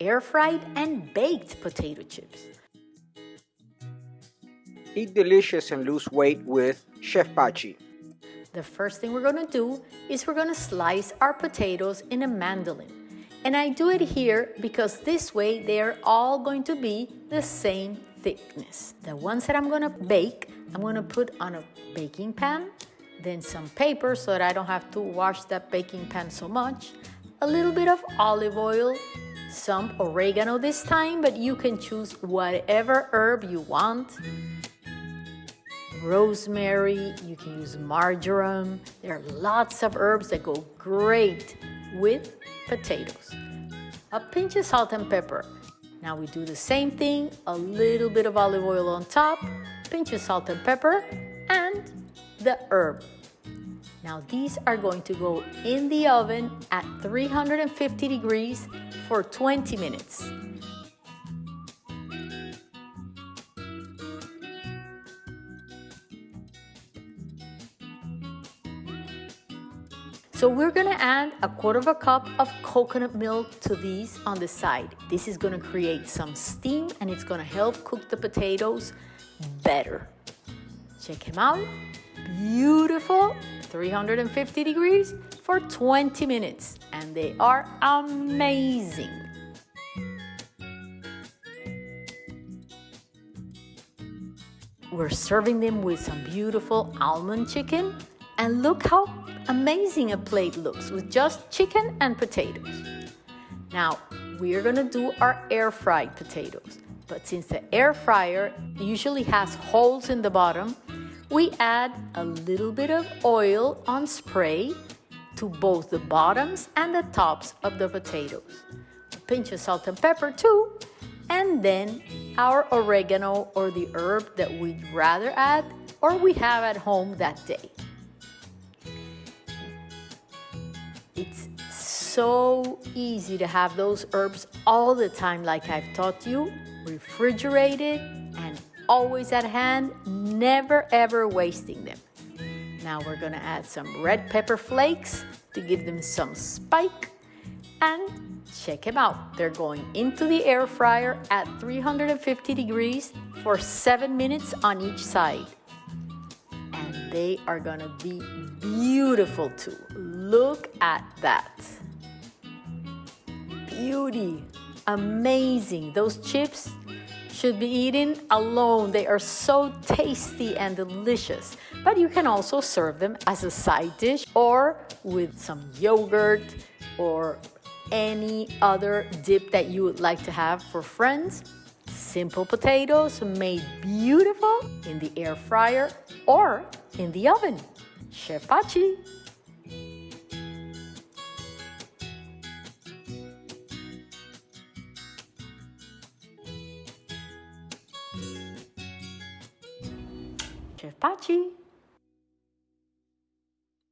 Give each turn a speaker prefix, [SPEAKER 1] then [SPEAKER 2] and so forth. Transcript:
[SPEAKER 1] air fried and baked potato chips.
[SPEAKER 2] Eat delicious and lose weight with Chef Pachi.
[SPEAKER 1] The first thing we're gonna do is we're gonna slice our potatoes in a mandolin. And I do it here because this way they're all going to be the same thickness. The ones that I'm gonna bake, I'm gonna put on a baking pan, then some paper so that I don't have to wash that baking pan so much, a little bit of olive oil, some oregano this time, but you can choose whatever herb you want. Rosemary, you can use marjoram. There are lots of herbs that go great with potatoes. A pinch of salt and pepper. Now we do the same thing, a little bit of olive oil on top, pinch of salt and pepper, and the herb. Now these are going to go in the oven at 350 degrees for 20 minutes. So we're gonna add a quarter of a cup of coconut milk to these on the side. This is gonna create some steam and it's gonna help cook the potatoes better. Check them out. Beautiful, 350 degrees for 20 minutes and they are amazing. We're serving them with some beautiful almond chicken and look how amazing a plate looks with just chicken and potatoes. Now, we're gonna do our air fried potatoes. But since the air fryer usually has holes in the bottom, we add a little bit of oil on spray to both the bottoms and the tops of the potatoes. A pinch of salt and pepper too, and then our oregano or the herb that we'd rather add or we have at home that day. It's so easy to have those herbs all the time like I've taught you, refrigerated always at hand, never ever wasting them. Now we're gonna add some red pepper flakes to give them some spike and check them out. They're going into the air fryer at 350 degrees for seven minutes on each side. And they are gonna be beautiful too. Look at that. Beauty, amazing. Those chips should be eaten alone. They are so tasty and delicious. But you can also serve them as a side dish or with some yogurt or any other dip that you would like to have for friends. Simple potatoes made beautiful in the air fryer or in the oven. Chef Pachi. Chef Pachi.